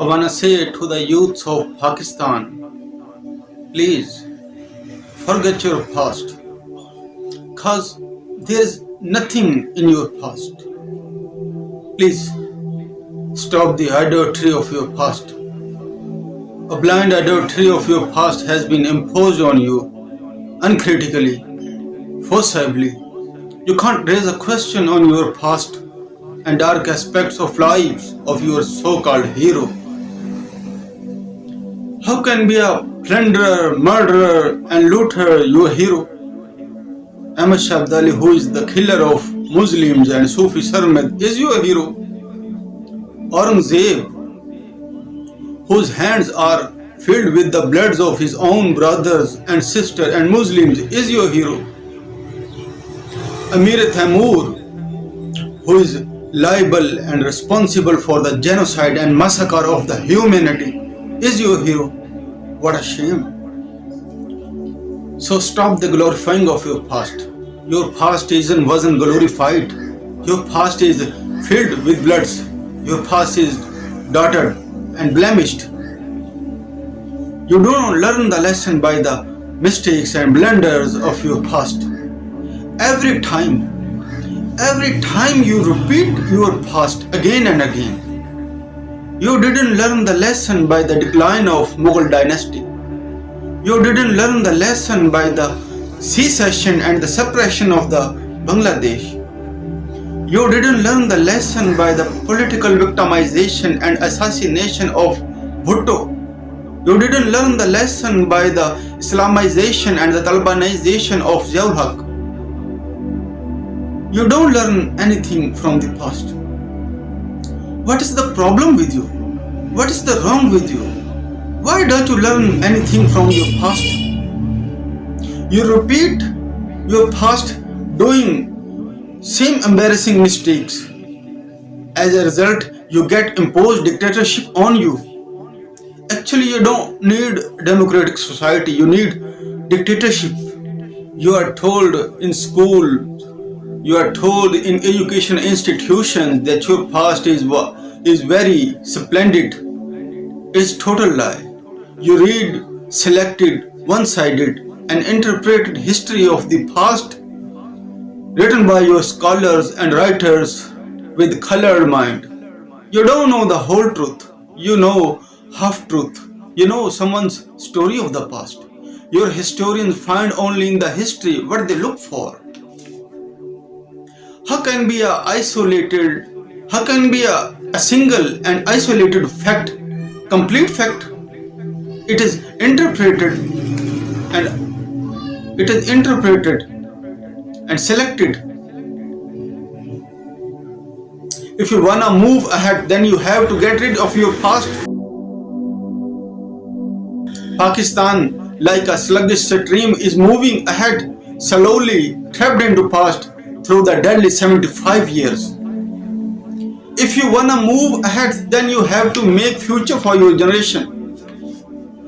I wanna say to the youths of Pakistan, please forget your past. Cause there's nothing in your past. Please stop the adultery of your past. A blind adultery of your past has been imposed on you uncritically, forcibly. You can't raise a question on your past and dark aspects of lives of your so-called hero. How can be a plunderer, murderer and looter your hero? Ahmad Shah Abdali, who is the killer of Muslims and Sufi Sarmad, is your hero. Aurangzeb, whose hands are filled with the bloods of his own brothers and sisters and Muslims, is your hero. Amir Taimur, who is liable and responsible for the genocide and massacre of the humanity, is your hero. What a shame. So stop the glorifying of your past. Your past isn't wasn't glorified. Your past is filled with bloods. Your past is dotted and blemished. You don't learn the lesson by the mistakes and blunders of your past. Every time, every time you repeat your past again and again, you didn't learn the lesson by the decline of Mughal dynasty. You didn't learn the lesson by the secession and the suppression of the Bangladesh. You didn't learn the lesson by the political victimization and assassination of Bhutto. You didn't learn the lesson by the Islamization and the Talibanization of Haq. You don't learn anything from the past. What is the problem with you? What is the wrong with you? Why don't you learn anything from your past? You repeat your past doing same embarrassing mistakes. As a result, you get imposed dictatorship on you. Actually, you don't need democratic society, you need dictatorship. You are told in school, you are told in education institutions that your past is is very splendid. It's total lie. You read selected, one-sided and interpreted history of the past written by your scholars and writers with colored mind. You don't know the whole truth. You know half truth. You know someone's story of the past. Your historians find only in the history what they look for. How can be a isolated, how can be a, a single and isolated fact, complete fact? It is interpreted and it is interpreted and selected. If you wanna move ahead, then you have to get rid of your past. Pakistan, like a sluggish stream, is moving ahead slowly, trapped into past through the deadly 75 years. If you wanna move ahead, then you have to make future for your generation.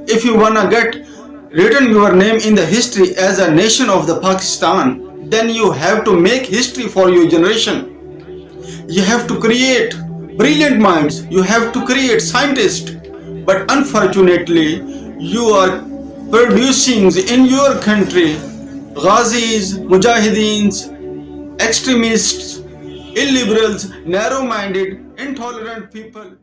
If you wanna get written your name in the history as a nation of the Pakistan, then you have to make history for your generation. You have to create brilliant minds, you have to create scientists, but unfortunately, you are producing in your country Ghazis, Mujahideens, extremists, illiberals, narrow-minded, intolerant people.